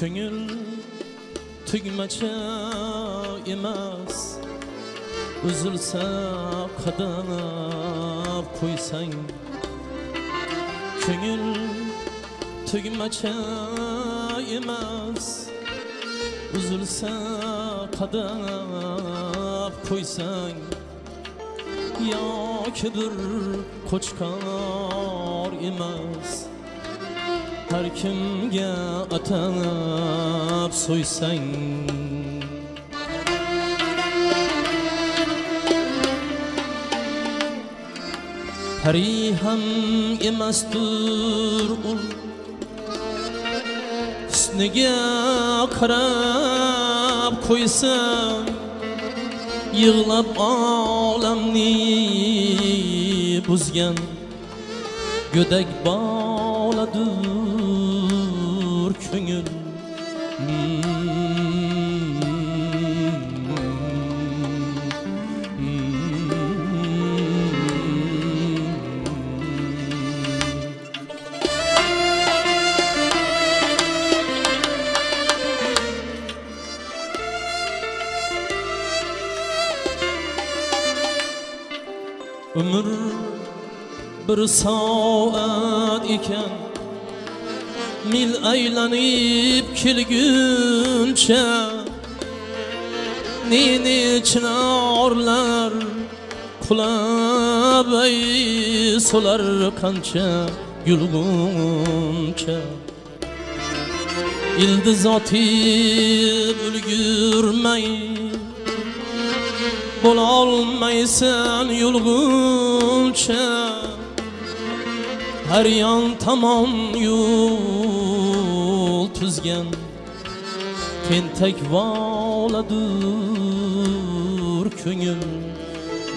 ko'ngil tugmacha emas uzilsa qadab qo'ysang ko'ngil tugmacha emas uzilsa qadab qo'ysang yoki bir qo'chqor emas har kimga atab so'ysang pari ham emasdir ul. Husniga qarab qo'ysam yig'lab olamni buzgan go'dak boladir ko'ngil Ömür bir saat ekan Mil aylanib kelguncha Neni chinorlar qulab ay solar qancha yulguncha Ildiz otib ulgurmay Bo'lolmaysan yulguncha Har yon tomon yo'l tuzgan. Tentak voladur ko'ngil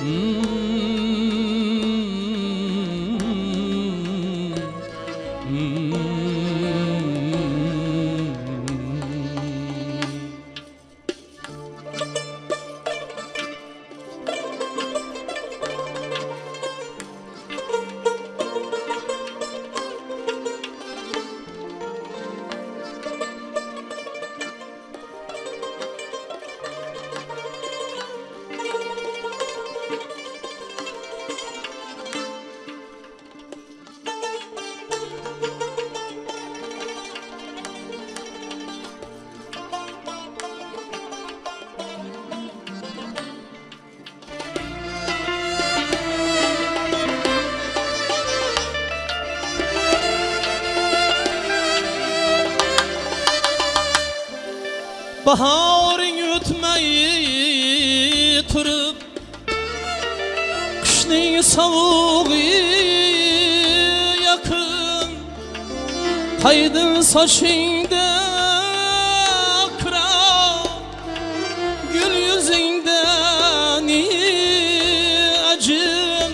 hmm. Baharın ötmeyi turib Qishning sovug'i yaqin Qaydin sochingda kira Gul yuzingda ni ajin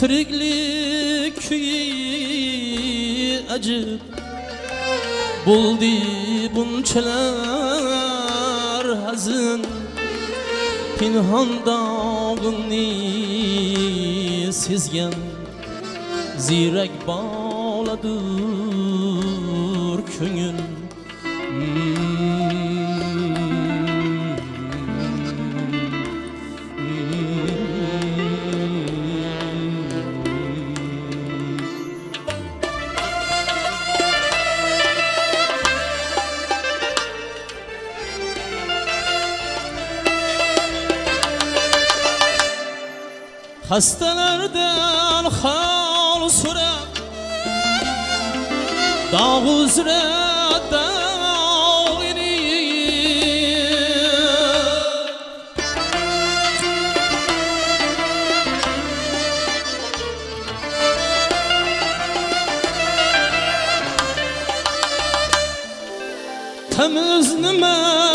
Tiriklik kuyi ajib Buldi bunchalar hazin Pinhon dog'ingni sezgan Ziyrak boladur Hastalardan hal so'rab Dog' uzra dog'ini Tamiz nima bilmagan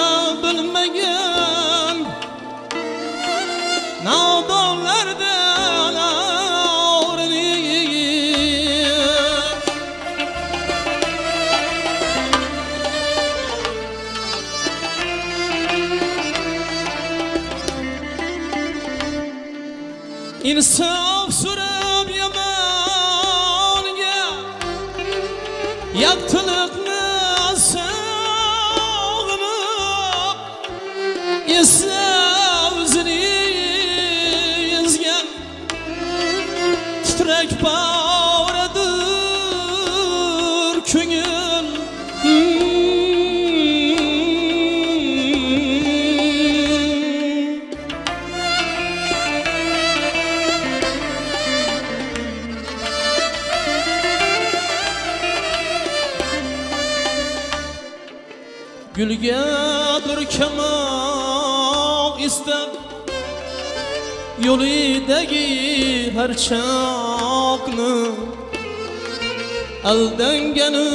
in a song. Gulga burkamoq istab yo'lidagi har choqni aldangani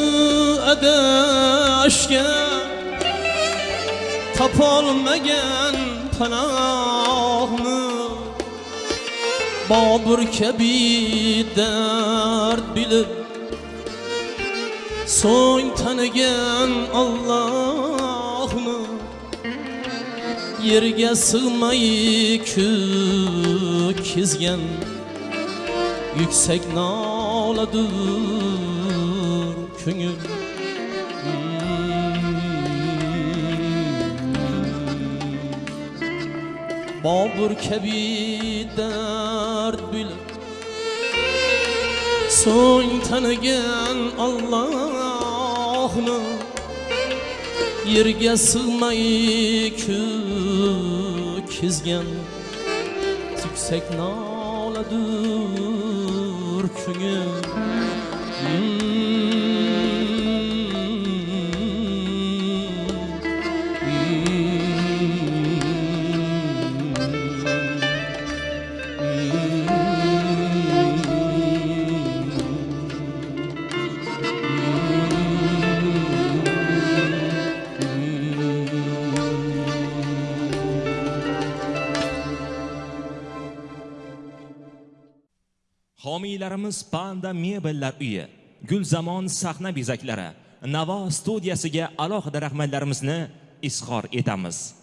adashgan topolmagan panohni bobur kabi dard bilib so'ng tanigan Allohni yerga sig'may ko'kizgan yuksak noladur ko'ngil bobur kabi dard bilib so'ng tanigan Allohni yerga sig'may kizgan. Yuksak noladur ko'ngil. Homiylarimiz Panda mebellar uyi, Gulzamon sahna bezaklari, Navo studiyasiga alohida rahmatlarimizni izhor etamiz.